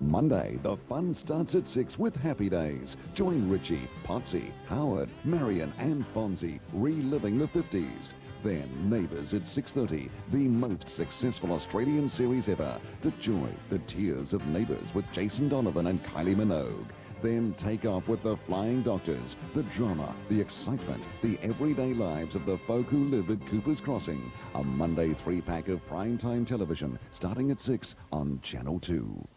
Monday, the fun starts at 6 with Happy Days. Join Richie, Potsy, Howard, Marion and Fonzie reliving the 50s. Then Neighbours at 6.30, the most successful Australian series ever. The joy, the tears of Neighbours with Jason Donovan and Kylie Minogue. Then take off with the Flying Doctors, the drama, the excitement, the everyday lives of the folk who live at Cooper's Crossing. A Monday three-pack of primetime television starting at 6 on Channel 2.